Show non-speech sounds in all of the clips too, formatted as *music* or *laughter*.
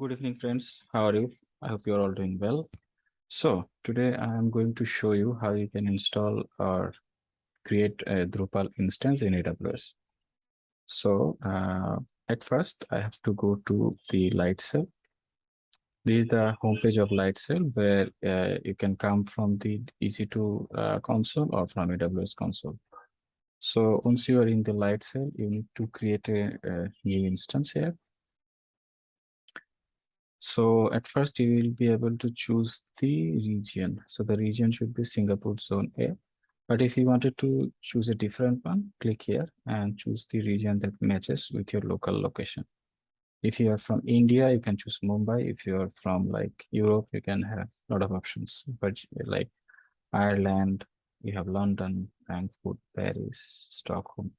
Good evening, friends. How are you? I hope you're all doing well. So today I am going to show you how you can install or create a Drupal instance in AWS. So uh, at first I have to go to the Lightsail. This is the homepage of Lightsail where uh, you can come from the EC2 uh, console or from AWS console. So once you are in the Lightsail, you need to create a, a new instance here so at first you will be able to choose the region. So the region should be Singapore zone A. But if you wanted to choose a different one, click here and choose the region that matches with your local location. If you are from India, you can choose Mumbai. If you are from like Europe, you can have a lot of options, but like Ireland, you have London, Frankfurt, Paris, Stockholm.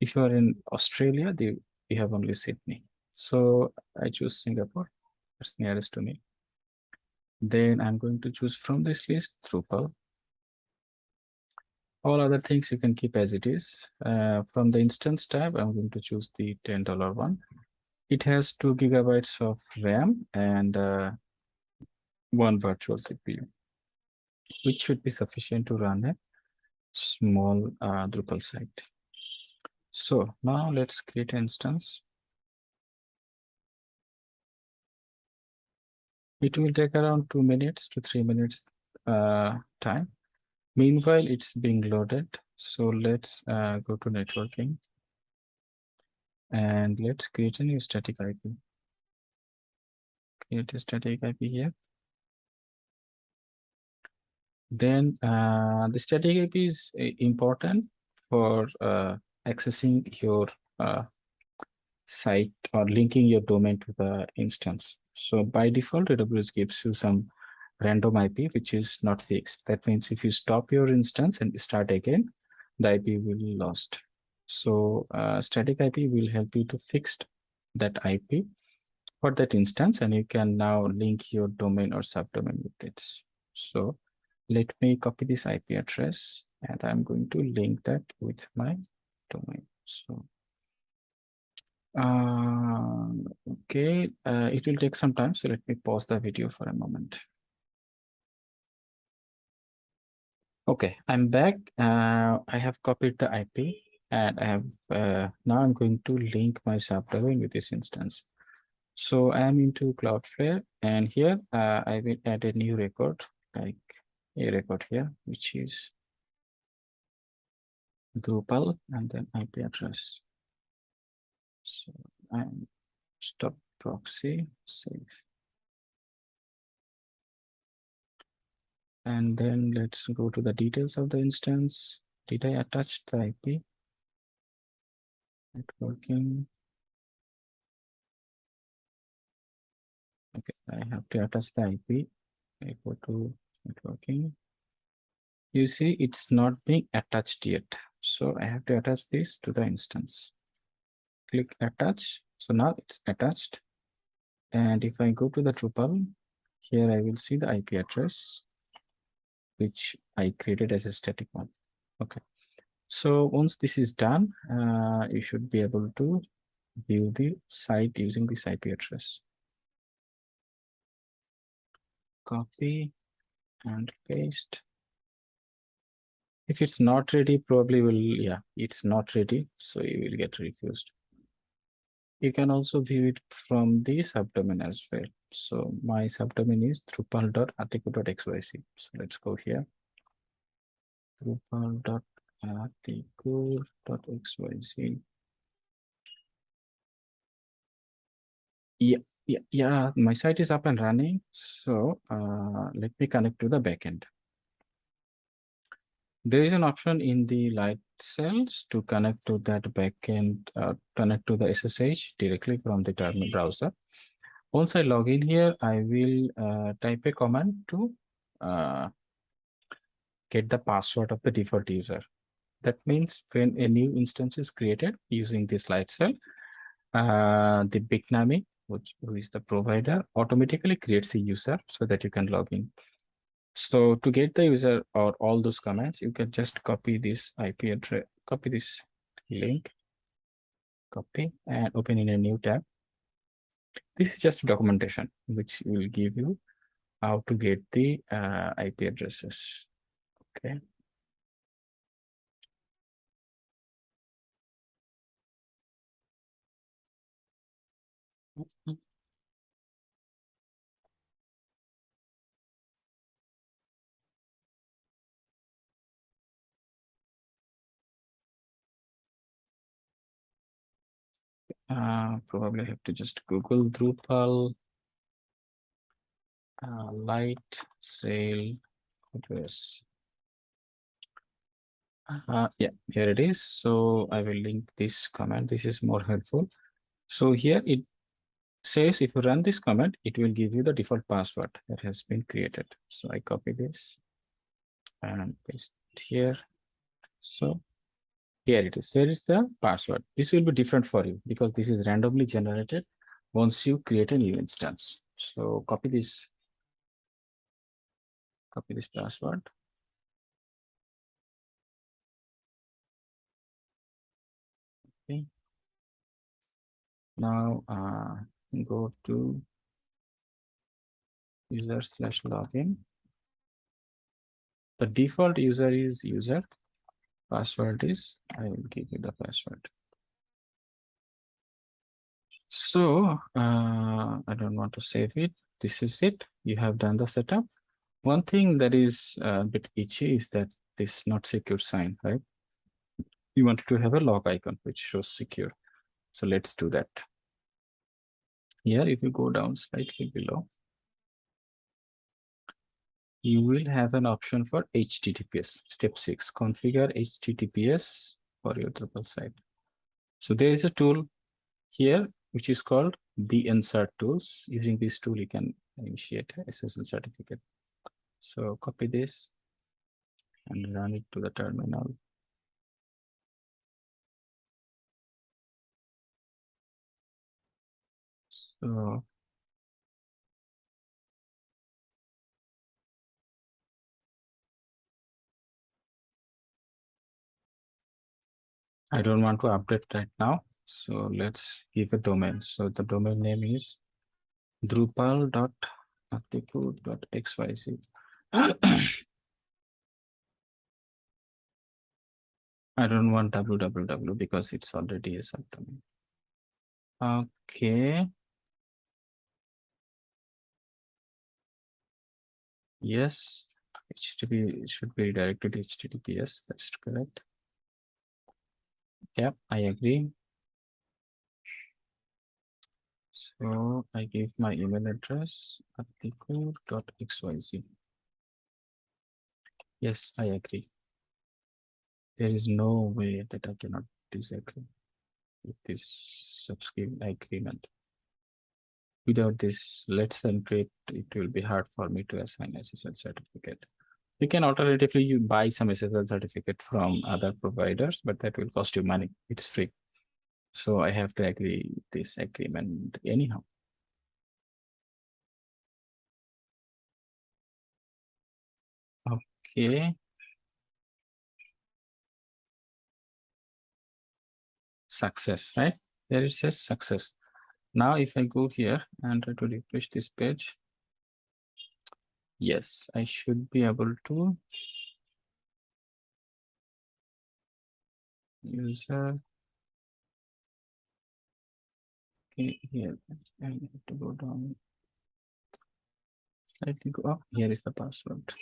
If you are in Australia, the, you have only Sydney. So I choose Singapore that's nearest to me. Then I'm going to choose from this list Drupal. All other things you can keep as it is. Uh, from the instance tab, I'm going to choose the $10 one. It has two gigabytes of RAM and uh, one virtual CPU, which should be sufficient to run a small uh, Drupal site. So now let's create an instance. It will take around two minutes to three minutes uh, time. Meanwhile, it's being loaded. So let's uh, go to networking and let's create a new static IP. Create a static IP here. Then uh, the static IP is uh, important for uh, accessing your uh, site or linking your domain to the instance. So by default, AWS gives you some random IP, which is not fixed. That means if you stop your instance and start again, the IP will be lost. So uh, static IP will help you to fix that IP for that instance, and you can now link your domain or subdomain with it. So let me copy this IP address, and I'm going to link that with my domain. So uh, okay, uh, it will take some time, so let me pause the video for a moment. Okay, I'm back. Uh, I have copied the IP and I have uh, now I'm going to link my subdomain with this instance. So I am into Cloudflare and here uh, I will add a new record like a record here, which is Drupal and then IP address. So I'm stop proxy save. And then let's go to the details of the instance. Did I attach the IP? Networking. Okay, I have to attach the IP. I go to networking. You see, it's not being attached yet. So I have to attach this to the instance click attach. So now it's attached. And if I go to the Drupal, here I will see the IP address, which I created as a static one. Okay. So once this is done, uh, you should be able to view the site using this IP address. Copy and paste. If it's not ready, probably will, yeah, it's not ready. So you will get refused you can also view it from the subdomain as well. So my subdomain is drupal.atiku.xyz. So let's go here. drupal.atiku.xyz. Yeah, yeah, yeah, my site is up and running. So uh, let me connect to the backend. There is an option in the light cells to connect to that backend, uh, connect to the SSH directly from the terminal browser. Once I log in here, I will uh, type a command to uh, get the password of the default user. That means when a new instance is created using this Lightsail, uh, the Bitnami, which who is the provider, automatically creates a user so that you can log in. So to get the user or all those commands, you can just copy this IP address, copy this link, copy and open in a new tab. This is just documentation, which will give you how to get the uh, IP addresses. Okay. Uh, probably have to just Google Drupal uh, light sail address. Uh, yeah, here it is. So I will link this command. This is more helpful. So here it says if you run this command, it will give you the default password that has been created. So I copy this and paste here. So here it is. Here is the password. This will be different for you because this is randomly generated once you create a new instance. So copy this, copy this password. Okay. Now uh, go to user slash login. The default user is user. Password is, I will give you the password. So uh, I don't want to save it. This is it. You have done the setup. One thing that is a bit itchy is that this not secure sign, right? You want to have a log icon which shows secure. So let's do that. Here, if you go down slightly below, you will have an option for HTTPS. Step six, configure HTTPS for your Drupal site. So there is a tool here, which is called the insert tools. Using this tool, you can initiate SSL certificate. So copy this and run it to the terminal. So I don't want to update right now. So let's give a domain. So the domain name is drupal.atiku.xyz. I don't want www because it's already a subdomain. Okay. Yes, HTTP should be redirected to HTTPS. That's correct. Yep, I agree. So I give my email address article.xyz. Yes, I agree. There is no way that I cannot disagree with this subscribe agreement. Without this let's encrypt, it will be hard for me to assign SSL certificate. You can alternatively you buy some SSL certificate from other providers, but that will cost you money. It's free. So I have to agree this agreement anyhow. Okay. Success, right? There it says success. Now, if I go here and try to refresh this page, yes, I should be able to. User okay here I have to go down. Slightly go up. Here is the password.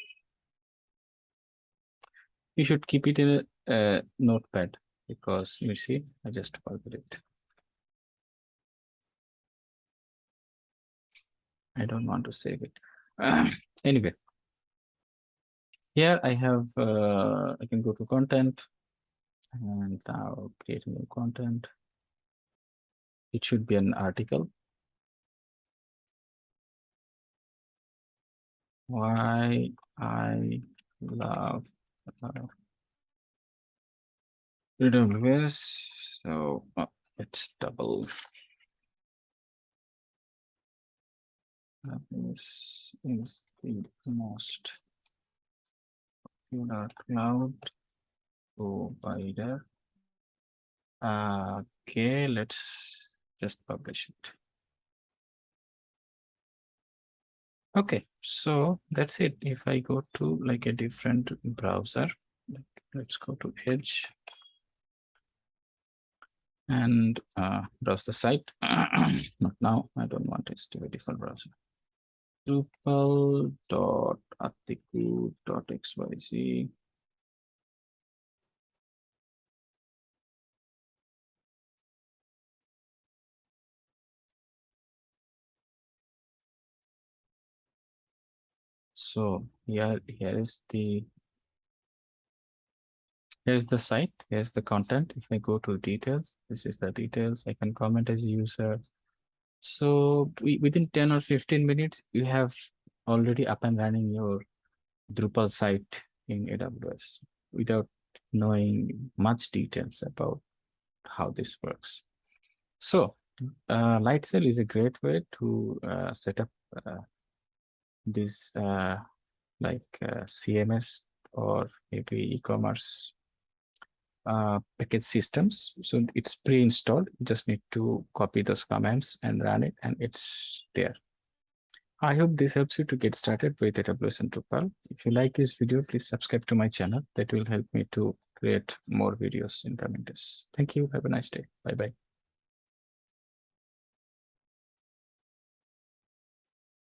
You should keep it in a, a notepad because you see I just forgot it. I don't want to save it. *clears throat* anyway, here I have, uh, I can go to content and now create new content. It should be an article. Why I love uh, AWS. So uh, it's double. This is the most popular cloud provider. Okay, let's just publish it. Okay, so that's it. If I go to like a different browser, let's go to Edge and uh, browse the site. *clears throat* Not now, I don't want it to a different browser. Drupal.atiku.xyz. So here, here is the here's the site, here's the content. If I go to details, this is the details. I can comment as a user. So we, within 10 or 15 minutes, you have already up and running your Drupal site in AWS without knowing much details about how this works. So uh, Lightsail is a great way to uh, set up uh, this uh, like uh, CMS or maybe e-commerce uh, package systems. So it's pre-installed. You just need to copy those commands and run it and it's there. I hope this helps you to get started with AWS and Drupal. If you like this video, please subscribe to my channel. That will help me to create more videos in coming days. Thank you. Have a nice day. Bye-bye.